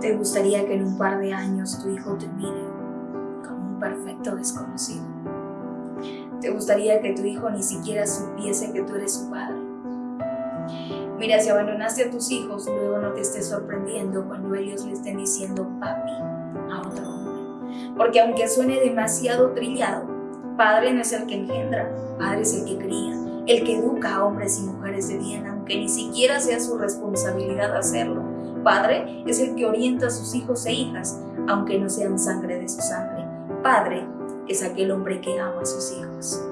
¿Te gustaría que en un par de años tu hijo te mire como un perfecto desconocido? ¿Te gustaría que tu hijo ni siquiera supiese que tú eres su padre? Mira, si abandonaste a tus hijos, luego no te estés sorprendiendo cuando ellos le estén diciendo papi a otro hombre. Porque aunque suene demasiado trillado, padre no es el que engendra, padre es el que cría, el que educa a hombres y mujeres de bien, aunque ni siquiera sea su responsabilidad hacerlo. Padre es el que orienta a sus hijos e hijas, aunque no sean sangre de su sangre. Padre es aquel hombre que ama a sus hijos.